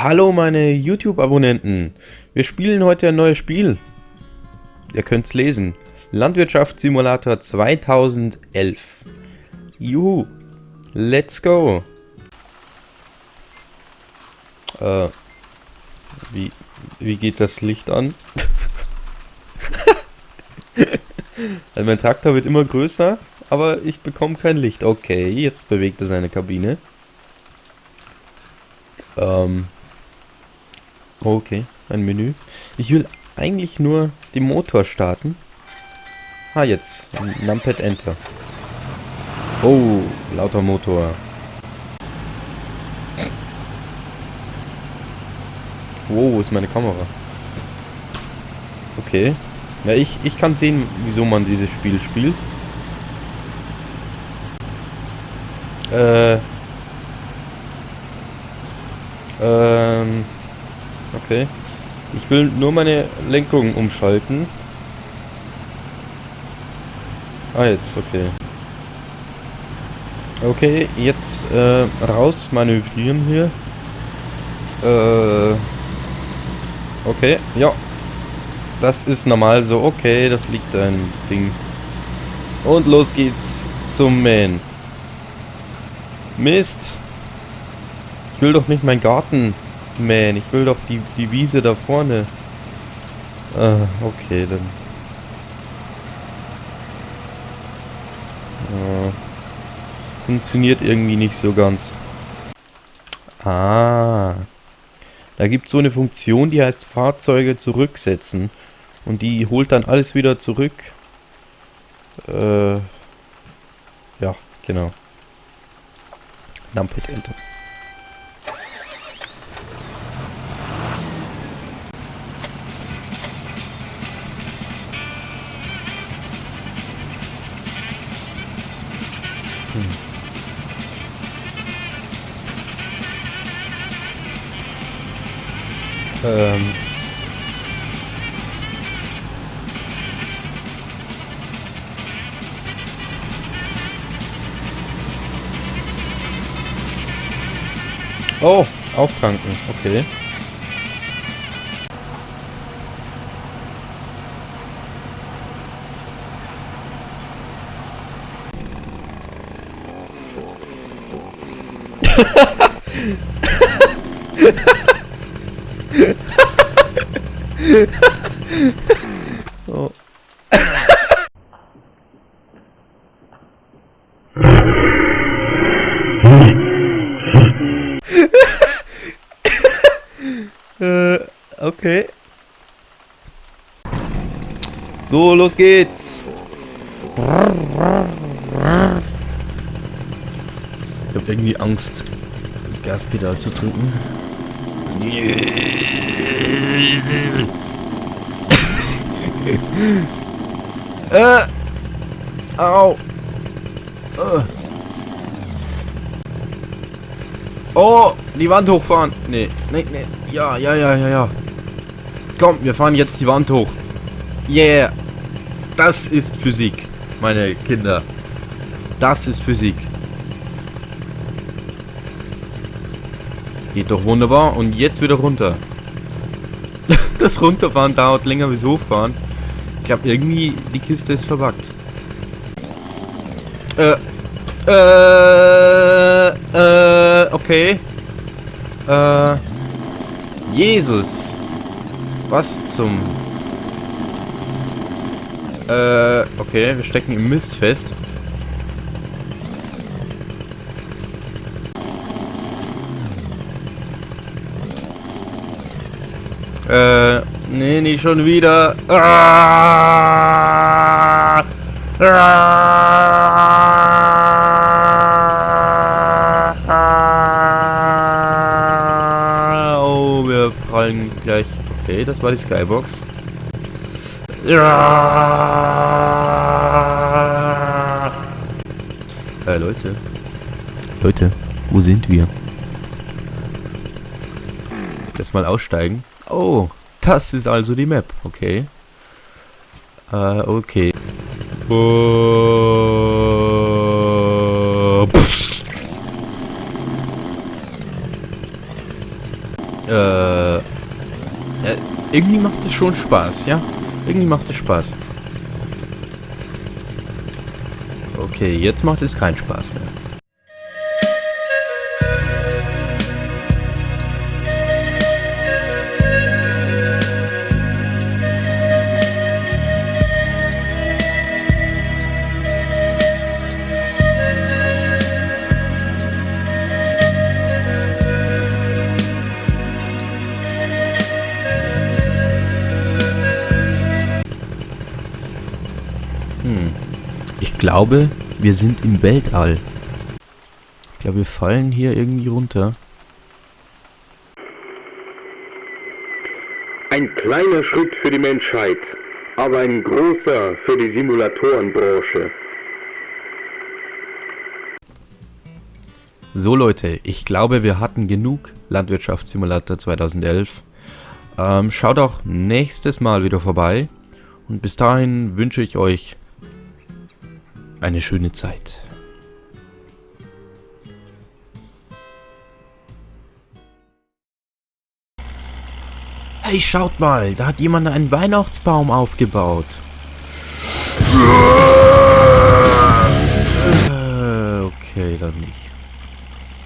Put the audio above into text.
Hallo meine YouTube-Abonnenten. Wir spielen heute ein neues Spiel. Ihr könnt's lesen. Landwirtschaftssimulator 2011. Juhu. Let's go. Äh, wie, wie geht das Licht an? also mein Traktor wird immer größer, aber ich bekomme kein Licht. Okay, jetzt bewegt er seine Kabine. Ähm, Okay, ein Menü. Ich will eigentlich nur den Motor starten. Ah, jetzt. Numpad Enter. Oh, lauter Motor. Wow, wo ist meine Kamera? Okay. Ja, ich, ich kann sehen, wieso man dieses Spiel spielt. Äh. Ähm. Okay. Ich will nur meine Lenkung umschalten. Ah, jetzt, okay. Okay, jetzt äh, raus manövrieren hier. Äh, okay, ja. Das ist normal so. Okay, da fliegt ein Ding. Und los geht's zum Mähen. Mist. Ich will doch nicht meinen Garten Man, ich will doch die, die Wiese da vorne. Ah, okay, dann. Ah, funktioniert irgendwie nicht so ganz. Ah. Da gibt es so eine Funktion, die heißt Fahrzeuge zurücksetzen. Und die holt dann alles wieder zurück. Äh, ja, genau. Numpad Enter. Ähm. Oh, auftanken, okay. oh. äh, okay. So, los geht's. Ich habe irgendwie Angst, Gaspedal zu drücken. Äh. Au. Äh. Oh, die Wand hochfahren. Nee, nee, nee. Ja, ja, ja, ja, ja. Komm, wir fahren jetzt die Wand hoch. Yeah. Das ist Physik, meine Kinder. Das ist Physik. Geht doch wunderbar. Und jetzt wieder runter. das Runterfahren dauert länger als Hochfahren. Ich glaube, irgendwie die Kiste ist verbuggt. Äh. Äh. Äh. Okay. Äh. Jesus. Was zum... Äh, okay, wir stecken im Mist fest. Äh, nee, nicht schon wieder. Ah! Ah! Oh, wir prallen gleich. Okay, das war die Skybox. Äh, Leute. Leute, wo sind wir? Jetzt mal aussteigen. Oh, das ist also die Map. Okay. Äh, okay. Oh, Äh, äh, irgendwie macht es schon Spaß, ja? Irgendwie macht es Spaß. Okay, jetzt macht es keinen Spaß mehr. Glaube, wir sind im Weltall. Ich glaube, wir fallen hier irgendwie runter. Ein kleiner Schritt für die Menschheit, aber ein großer für die Simulatorenbranche. So Leute, ich glaube, wir hatten genug Landwirtschaftssimulator 2011. Ähm, schaut auch nächstes Mal wieder vorbei. Und bis dahin wünsche ich euch eine schöne Zeit. Hey, schaut mal, da hat jemand einen Weihnachtsbaum aufgebaut. Äh, okay, dann nicht.